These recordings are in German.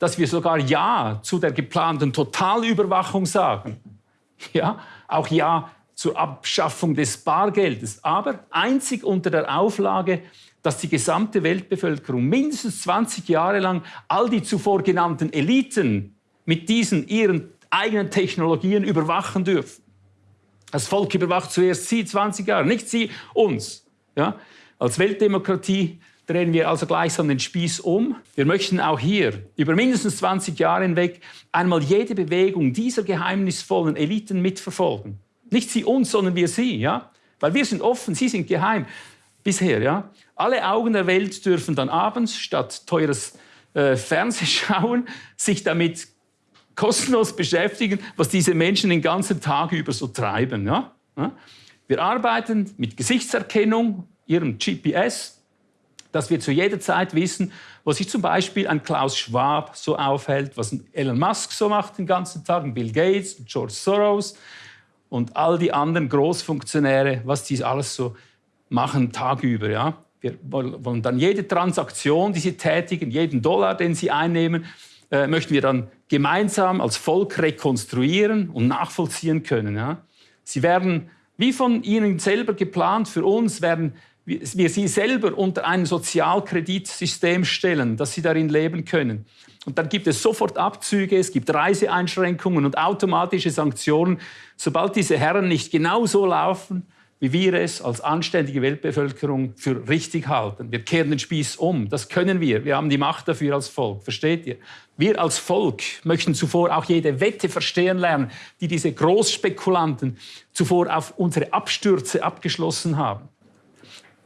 dass wir sogar Ja zu der geplanten Totalüberwachung sagen. Ja, auch Ja zur Abschaffung des Bargeldes, aber einzig unter der Auflage, dass die gesamte Weltbevölkerung mindestens 20 Jahre lang all die zuvor genannten Eliten mit diesen ihren eigenen Technologien überwachen dürfen. Das Volk überwacht zuerst Sie 20 Jahre, nicht Sie uns. Ja? Als Weltdemokratie drehen wir also gleichsam den Spieß um. Wir möchten auch hier über mindestens 20 Jahre hinweg einmal jede Bewegung dieser geheimnisvollen Eliten mitverfolgen. Nicht Sie uns, sondern wir Sie. Ja? Weil wir sind offen, Sie sind geheim. Bisher, ja. Alle Augen der Welt dürfen dann abends statt teures äh, Fernsehschauen sich damit kostenlos beschäftigen, was diese Menschen den ganzen Tag über so treiben. Ja? Wir arbeiten mit Gesichtserkennung, ihrem GPS, dass wir zu jeder Zeit wissen, was sich zum Beispiel ein Klaus Schwab so aufhält, was Elon Musk so macht den ganzen Tag, Bill Gates, George Soros und all die anderen Großfunktionäre, was die alles so machen tagüber. Ja? Wir wollen dann jede Transaktion, die sie tätigen, jeden Dollar, den sie einnehmen, äh, möchten wir dann gemeinsam als Volk rekonstruieren und nachvollziehen können. Ja? Sie werden, wie von Ihnen selber geplant, für uns werden wir Sie selber unter ein Sozialkreditsystem stellen, dass Sie darin leben können. Und dann gibt es sofort Abzüge, es gibt Reiseeinschränkungen und automatische Sanktionen, sobald diese Herren nicht genau so laufen, wie wir es als anständige Weltbevölkerung für richtig halten. Wir kehren den Spieß um. Das können wir. Wir haben die Macht dafür als Volk. Versteht ihr? Wir als Volk möchten zuvor auch jede Wette verstehen lernen, die diese Großspekulanten zuvor auf unsere Abstürze abgeschlossen haben.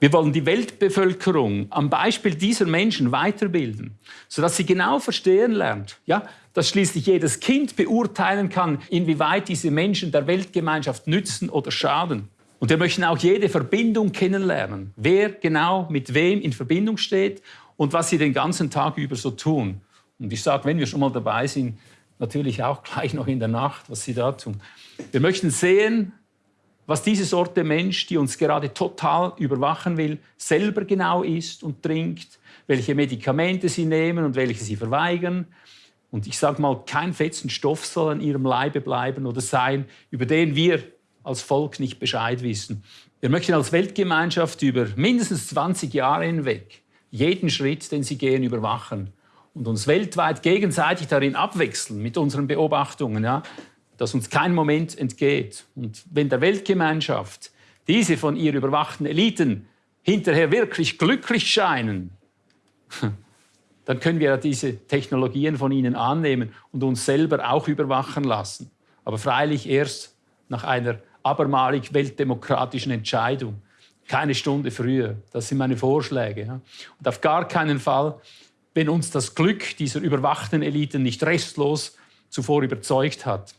Wir wollen die Weltbevölkerung am Beispiel dieser Menschen weiterbilden, sodass sie genau verstehen lernt, ja, dass schließlich jedes Kind beurteilen kann, inwieweit diese Menschen der Weltgemeinschaft nützen oder schaden. Und wir möchten auch jede Verbindung kennenlernen, wer genau mit wem in Verbindung steht und was sie den ganzen Tag über so tun. Und ich sage, wenn wir schon mal dabei sind, natürlich auch gleich noch in der Nacht, was sie da tun. Wir möchten sehen, was diese Sorte Mensch, die uns gerade total überwachen will, selber genau isst und trinkt, welche Medikamente sie nehmen und welche sie verweigern. Und ich sage mal, kein fetzen Stoff soll an ihrem Leibe bleiben oder sein, über den wir als Volk nicht Bescheid wissen. Wir möchten als Weltgemeinschaft über mindestens 20 Jahre hinweg jeden Schritt, den sie gehen, überwachen und uns weltweit gegenseitig darin abwechseln mit unseren Beobachtungen, ja, dass uns kein Moment entgeht. Und wenn der Weltgemeinschaft diese von ihr überwachten Eliten hinterher wirklich glücklich scheinen, dann können wir diese Technologien von ihnen annehmen und uns selber auch überwachen lassen. Aber freilich erst nach einer abermalig weltdemokratischen Entscheidung. Keine Stunde früher. Das sind meine Vorschläge. Und auf gar keinen Fall, wenn uns das Glück dieser überwachten Eliten nicht restlos zuvor überzeugt hat.